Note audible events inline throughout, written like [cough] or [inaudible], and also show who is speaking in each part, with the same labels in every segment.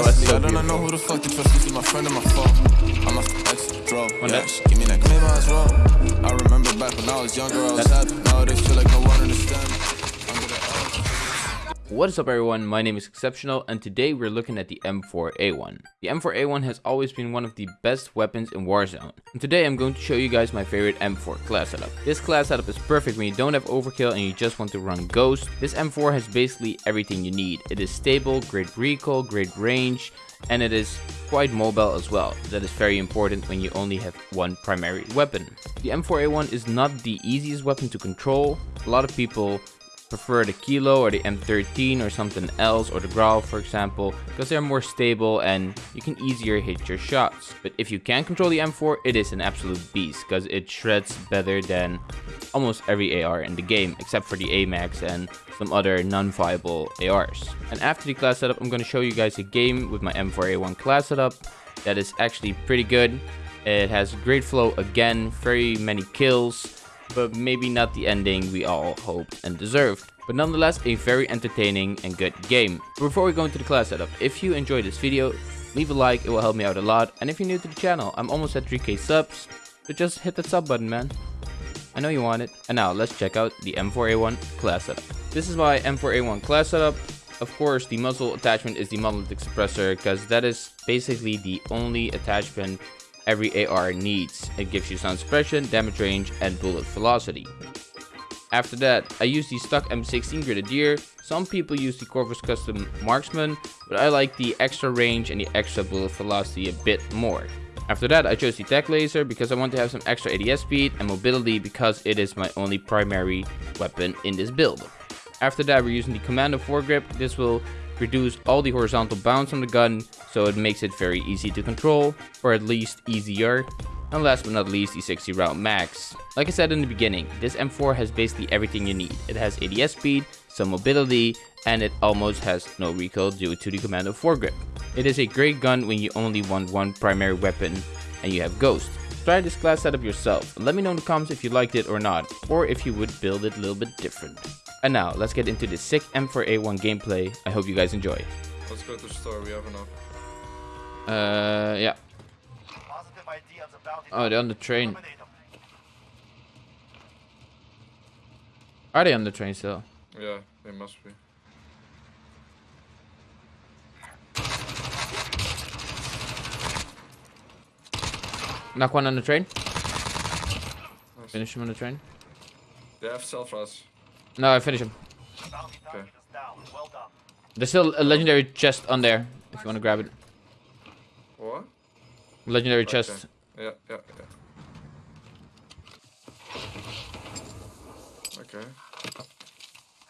Speaker 1: So
Speaker 2: I don't know who the fuck you trust. This is my friend and my phone. I'm a ex draw.
Speaker 1: One
Speaker 2: Yeah, she give me that maybe I was wrong. I remember back when I was younger, I was happy. Nowadays feel like no one understands.
Speaker 1: What is up everyone, my name is Exceptional and today we're looking at the M4A1. The M4A1 has always been one of the best weapons in Warzone. And today I'm going to show you guys my favorite M4 class setup. This class setup is perfect when you don't have overkill and you just want to run Ghost. This M4 has basically everything you need. It is stable, great recoil, great range, and it is quite mobile as well. That is very important when you only have one primary weapon. The M4A1 is not the easiest weapon to control. A lot of people prefer the Kilo or the M13 or something else or the Grau for example because they're more stable and you can easier hit your shots. But if you can control the M4 it is an absolute beast because it shreds better than almost every AR in the game except for the AMAX and some other non-viable ARs. And after the class setup I'm going to show you guys a game with my M4A1 class setup that is actually pretty good. It has great flow again, very many kills but maybe not the ending we all hoped and deserved. But nonetheless, a very entertaining and good game. Before we go into the class setup, if you enjoyed this video, leave a like, it will help me out a lot. And if you're new to the channel, I'm almost at 3k subs, so just hit that sub button, man. I know you want it. And now, let's check out the M4A1 class setup. This is my M4A1 class setup. Of course, the muzzle attachment is the monolithic suppressor, because that is basically the only attachment every AR needs. It gives you sound suppression, damage range, and bullet velocity. After that, I use the stock M16 Grenadier. Some people use the Corvus Custom Marksman, but I like the extra range and the extra bullet velocity a bit more. After that, I chose the Tac Laser because I want to have some extra ADS speed and mobility because it is my only primary weapon in this build. After that, we're using the Commando foregrip. This will reduce all the horizontal bounce on the gun, so it makes it very easy to control, or at least easier. And last but not least, the 60 round max. Like I said in the beginning, this M4 has basically everything you need. It has ADS speed, some mobility, and it almost has no recoil due to the Commando foregrip. It is a great gun when you only want one primary weapon and you have Ghost. Try this class setup yourself let me know in the comments if you liked it or not, or if you would build it a little bit different. And now, let's get into the sick M4A1 gameplay. I hope you guys enjoy.
Speaker 3: Let's go to the store, we have enough.
Speaker 1: Uh, yeah.
Speaker 4: Positive ideas about.
Speaker 1: Oh, they're on the train. Are they on the train still?
Speaker 3: Yeah, they must be.
Speaker 1: Knock one on the train.
Speaker 3: Nice.
Speaker 1: Finish him on the train.
Speaker 3: They have self res.
Speaker 1: No, I finish him.
Speaker 4: Bounty target is down. Well done.
Speaker 1: There's still a legendary chest on there if you want to grab it.
Speaker 3: What?
Speaker 1: Legendary
Speaker 3: Okay.
Speaker 1: chest.
Speaker 3: Yeah, yeah, yeah. Okay.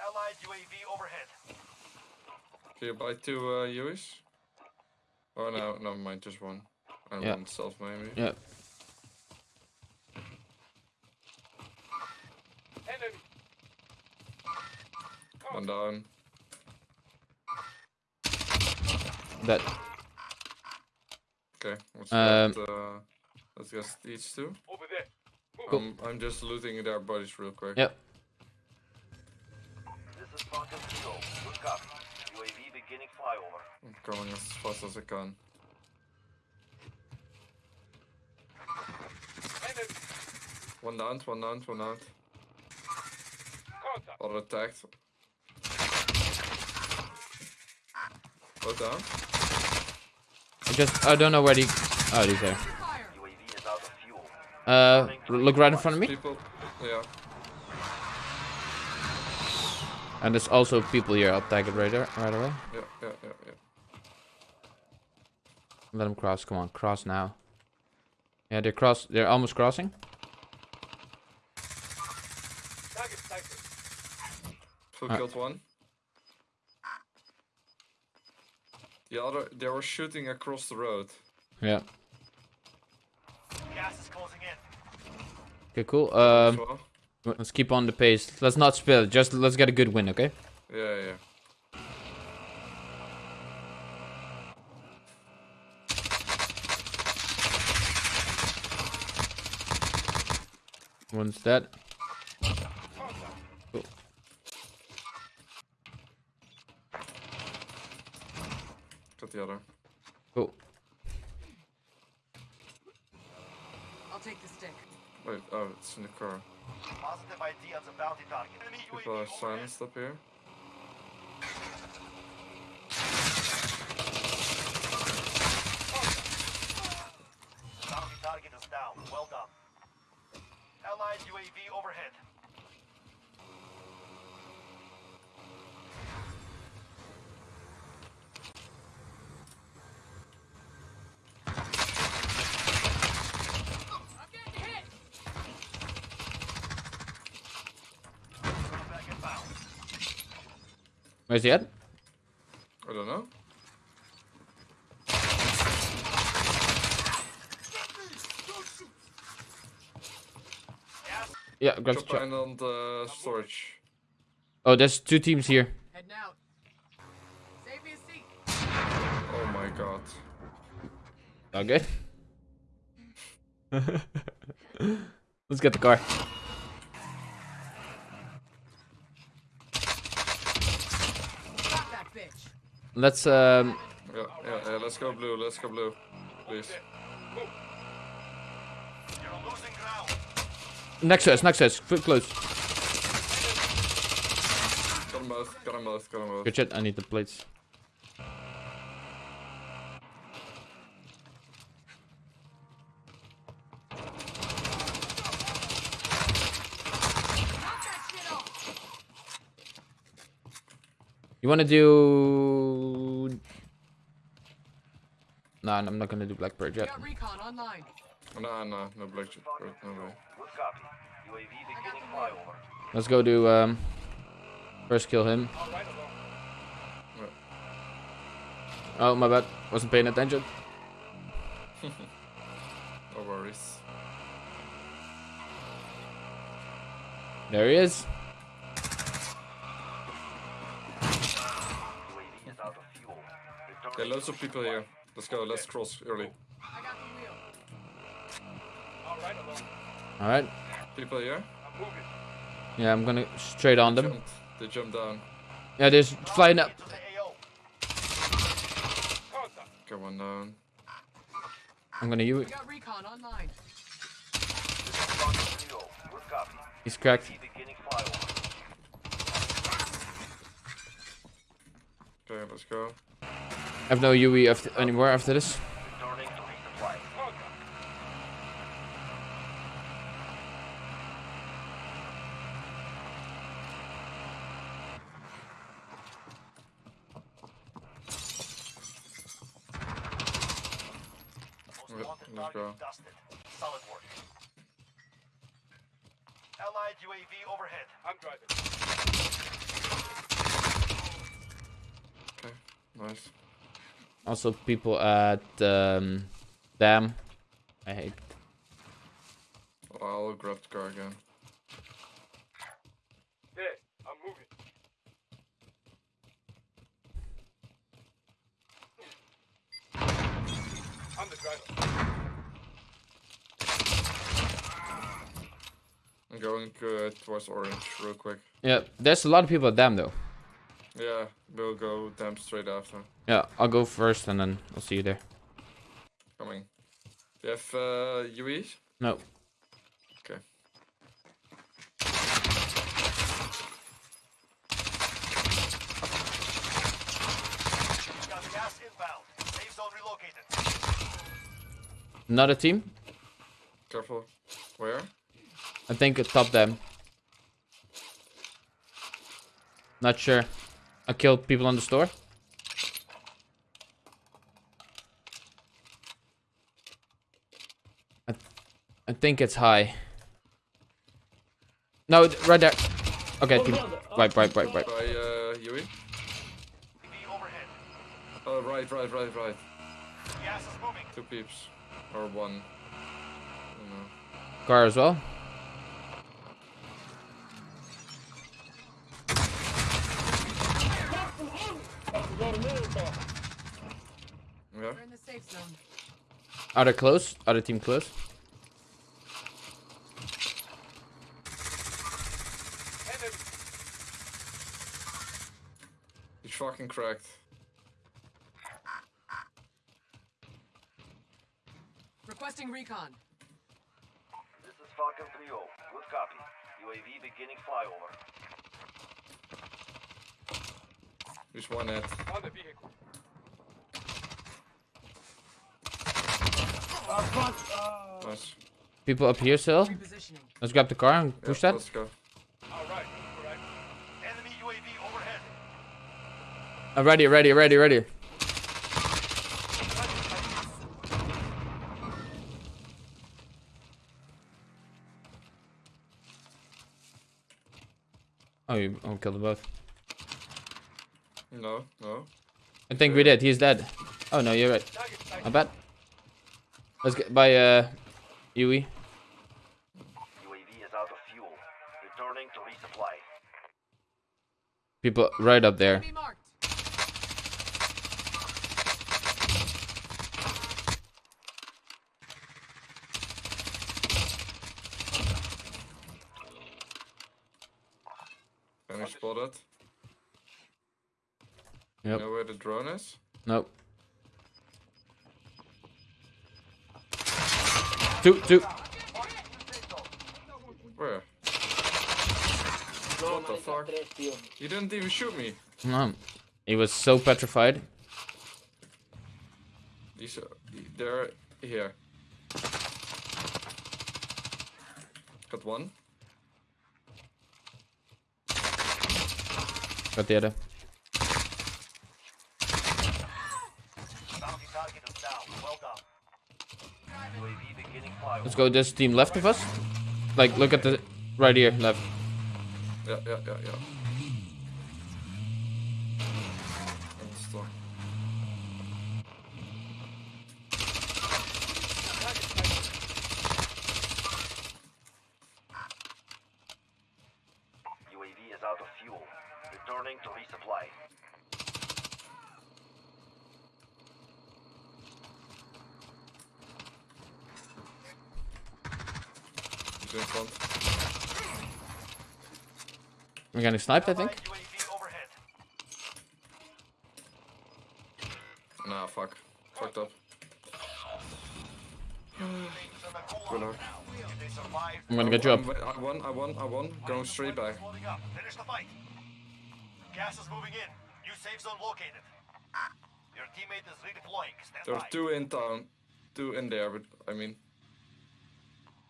Speaker 4: Allied UAV overhead.
Speaker 3: Can you buy two uh, UAs? Oh no, never mind, just one. And
Speaker 1: Yeah.
Speaker 3: one self maybe.
Speaker 1: Yeah.
Speaker 3: One down.
Speaker 1: That.
Speaker 3: Okay, let's
Speaker 1: Um,
Speaker 3: get, uh, let's get these two.
Speaker 4: Over there.
Speaker 1: Cool.
Speaker 3: Um, I'm just looting their bodies real quick.
Speaker 1: Yep.
Speaker 4: This is Falcon Zero. Good copy. UAV beginning flyover.
Speaker 3: I'm going as fast as I can. One down, one down, one down. Other attacked. Down.
Speaker 1: I just I don't know where the. Oh, these are.
Speaker 4: UAV is out of fuel.
Speaker 1: Uh, look right in front of me.
Speaker 3: People, yeah.
Speaker 1: And there's also people here. I'll tag it right there, right away.
Speaker 3: Yeah, yeah, yeah, yeah.
Speaker 1: Let them cross. Come on, cross now. Yeah, they're cross. They're almost crossing. Uh.
Speaker 3: killed one. The other, they were shooting across the road.
Speaker 1: Yeah.
Speaker 4: Gas is closing in.
Speaker 1: Okay, cool. Um,
Speaker 3: well.
Speaker 1: let's keep on the pace. Let's not spill. Just let's get a good win, okay?
Speaker 3: Yeah, yeah.
Speaker 1: One's dead. Cool.
Speaker 3: Got the other.
Speaker 5: Cool.
Speaker 6: I'll take the stick.
Speaker 3: Wait, oh, it's in the car.
Speaker 4: Positive ID on the bounty target. Enemy
Speaker 3: People are
Speaker 4: overhead.
Speaker 3: silenced up here.
Speaker 4: Bounty target is down. Well done. Allied UAV overhead.
Speaker 5: Where's he at?
Speaker 3: I don't know.
Speaker 5: Yeah, grab the
Speaker 3: Chop
Speaker 5: chop.
Speaker 3: in on the storage.
Speaker 5: Oh, there's two teams here.
Speaker 6: Heading out. Save me a seat.
Speaker 3: Oh my god.
Speaker 5: Okay. [laughs] Let's get the car. Let's um
Speaker 3: Yeah, yeah, yeah, let's go blue, let's go blue. Please.
Speaker 4: You're losing ground.
Speaker 5: next to us, next to us, close.
Speaker 3: Got them both, got them both, got them both.
Speaker 5: Good shit, I need the plates.
Speaker 6: Knock that shit off.
Speaker 5: You wanna do Nah, I'm not gonna do Black Bird yet.
Speaker 6: got recon online.
Speaker 3: Nah, nah, no black chip, no way.
Speaker 4: Good copy. UAV beginning flyover.
Speaker 5: Let's go do um first kill him. Oh my bad. Wasn't paying attention. [laughs]
Speaker 3: No worries.
Speaker 5: There he is.
Speaker 4: UAV is out of fuel.
Speaker 3: Okay,
Speaker 4: Returning
Speaker 3: loads of people here. Let's go, let's cross early.
Speaker 6: I got the wheel.
Speaker 5: Alright.
Speaker 3: People here?
Speaker 5: Yeah, I'm gonna straight on them.
Speaker 3: Jumped. They jumped down.
Speaker 5: Yeah, there's flying up.
Speaker 4: to the AO.
Speaker 3: Get one down.
Speaker 5: I'm gonna use.
Speaker 6: We got recon online.
Speaker 4: This is Rocket Trio. Good copy.
Speaker 5: he's cracked.
Speaker 4: UAV beginning flyover.
Speaker 3: Okay, let's go.
Speaker 5: I have no UE after, anymore after this.
Speaker 4: Returning to resupply. Most
Speaker 3: Yep,
Speaker 4: wanted
Speaker 3: let's go.
Speaker 4: Solid work. Allied UAV overhead.
Speaker 3: Okay, nice.
Speaker 5: Also, people at um, Dam. I hate.
Speaker 3: I'll grab the car again. I'm moving. I'm the driver. I'm going uh, towards orange real quick.
Speaker 5: Yeah, there's a lot of people at Dam though.
Speaker 3: Yeah, we'll go damn straight after.
Speaker 5: Yeah, I'll go first and then I'll see you there.
Speaker 3: Coming. Do you have uh, UEs?
Speaker 5: No.
Speaker 3: Okay.
Speaker 4: Got gas inbound. Safe zone relocated.
Speaker 5: Another team.
Speaker 3: Careful. Where?
Speaker 5: I think at top Dam. Not sure. I killed people on the store. I, I think it's high. No, right there. Okay, team. Right, right, right, right.
Speaker 3: By uh, UE?
Speaker 4: UAV overhead.
Speaker 3: Oh, right, right, right, right.
Speaker 4: Gas is moving.
Speaker 3: Two peeps. Or one. I don't know.
Speaker 5: Car as well.
Speaker 3: Yeah?
Speaker 6: We're in the safe zone.
Speaker 5: Are they close? Are the team close?
Speaker 3: He's fucking cracked.
Speaker 6: Requesting recon.
Speaker 4: This is Falcon 3-0. Good copy. UAV beginning flyover.
Speaker 3: There's one hit. Nice.
Speaker 5: People up here still. Let's grab the car and
Speaker 3: Yeah,
Speaker 5: push that.
Speaker 3: Let's go.
Speaker 4: Enemy UAV overhead.
Speaker 5: Uh, ready, ready, ready, ready. Oh, you oh, killed them both.
Speaker 3: No, no.
Speaker 5: I think we did. He's dead. Oh no, you're right. I bet. Let's get by uh, Yui.
Speaker 4: UAV is out of fuel. Returning to resupply.
Speaker 5: People right up there.
Speaker 6: Enemy marked.
Speaker 3: Can you spot it? You
Speaker 5: Yep.
Speaker 3: know where the drone is?
Speaker 5: Nope. Two, two.
Speaker 3: Where? What the fuck? You didn't even shoot me.
Speaker 5: No. He was so petrified.
Speaker 3: These are, they're here. Got one.
Speaker 5: Got the other.
Speaker 4: Bounty target is down. Well
Speaker 5: Let's go. This team left of us. Like, look at the right here, left.
Speaker 3: Yeah, yeah, yeah, yeah. And stop.
Speaker 4: UAV is out of fuel. Returning to resupply.
Speaker 3: Front.
Speaker 5: We're getting sniped, I think.
Speaker 4: Allied UAV overhead.
Speaker 3: Nah, fuck. Fucked up. Good luck.
Speaker 4: If they survive,
Speaker 5: I'm gonna get you up.
Speaker 3: I'm- won, I won, I won. Going straight back.
Speaker 4: Finish the fight. Gas is moving in. New safe zone located. Your teammate is redeploying. Stand
Speaker 3: There are two in town. Two in there, but I mean.
Speaker 4: Friendly drop back on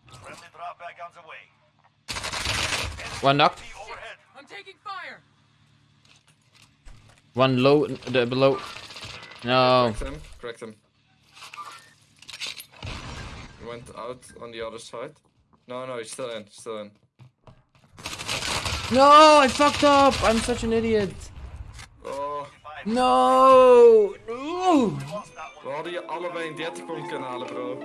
Speaker 4: the way.
Speaker 5: One knocked.
Speaker 4: Overhead.
Speaker 6: I'm taking fire.
Speaker 5: One low, the below. No.
Speaker 3: Correct him. Correct him. Went out on the other side. No, no, he's still in. Still in.
Speaker 5: No, I fucked up. I'm such an idiot.
Speaker 3: Oh,
Speaker 5: No. No.
Speaker 4: Lost that one.
Speaker 3: we hadden je allebei een 30 point kunnen halen, bro.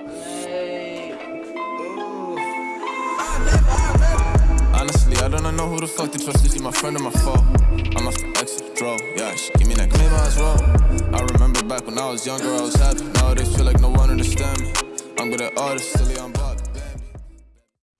Speaker 2: Honestly, I don't know who the fuck to trust. Is he my friend or my foe? I'm the exit, draw. Yeah, she give me that claim as well. I remember back when I was younger, I was happy. Nowadays, feel like no one understand me. I'm good at artists, silly, I'm